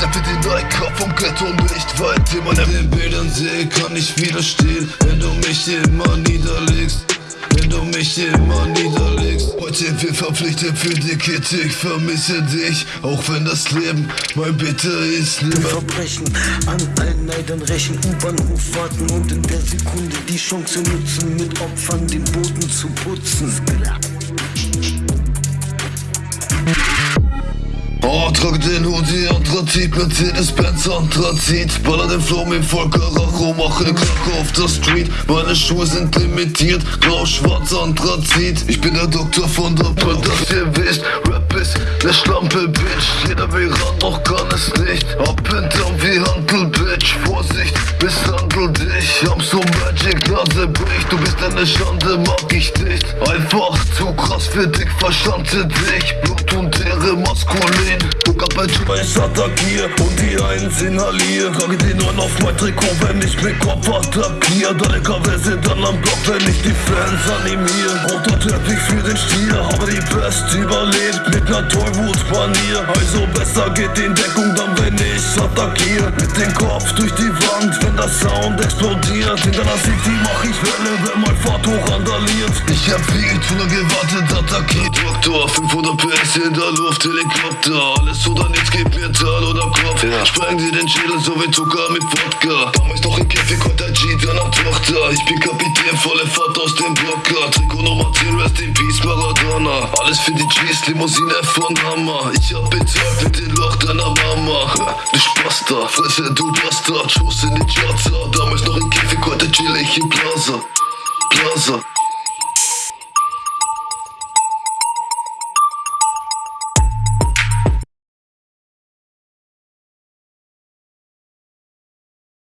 Schnappe den Nike vom Ghetto nicht weit. Den man den Bildern sehe, kann ich widerstehen. Wenn du mich immer niederlegst wenn du mich immer niederlegst. Heute wir verpflichtet für die Kette, ich vermisse dich. Auch wenn das Leben mein Bitte ist Nimmer Verbrechen an allen Neidern rächen. U-Bahnhof warten und in der Sekunde die Chance nutzen Mit Opfern den Boden zu putzen Trag den Hoodie, Anthrazit, Mercedes-Benz, Anthrazit Baller den Flow mit Volker Racho, mache Kacke auf der Street. Meine Schuhe sind limitiert, grau, schwarz, Anthrazit Ich bin der Doktor von der Pult, dass ihr wisst. Rap ist ne Schlampe, Bitch. Jeder will ran, doch kann es nicht. Up and down wie Handel, Bitch. Vorsicht, misshandel dich. Am so Magic, Nase bricht. Du bist eine Schande, mag ich nicht. Einfach zu krass für dich, verschande dich. Blut und Ehre, maskulin sehen Guck ab, bei ich attackier und die Eins inhalier. Trage die Neun auf mein Trikot, wenn ich mit Kopf attackier. Deine KW sind dann am Block, wenn ich die Fans animier. Roter Teppich für den Stier, habe die Best überlebt. Mit ner Tollwut-Manier Also besser geht in Deckung dann, wenn ich attackier. Mit dem Kopf durch die Wand, wenn der Sound explodiert. In deiner City mach ich Welle, wenn mein Fahrt hoch randaliert Ich hab lange gewartet, attackiert Doktor, 500 PS in der Luft, Helikopter. Alles oder nichts, gib mir Tal oder Kopf. Ja. Spreng dir den Schädel so wie Zucker mit Wodka. Damals noch im Käfig, heute G, deiner Tochter? Ich bin Kapitän, volle Fahrt aus dem Blocker. Trikot Nummer 10, Rest in Peace, Maradona. Alles für die G's, Limousine von Hammer. Ich hab bezahlt mit dem Loch deiner Mama. Du Spasta, Fresse, du Bastard. Schuss in die Charts, damals noch im Käfig, heute chill ich im Plaza. Plaza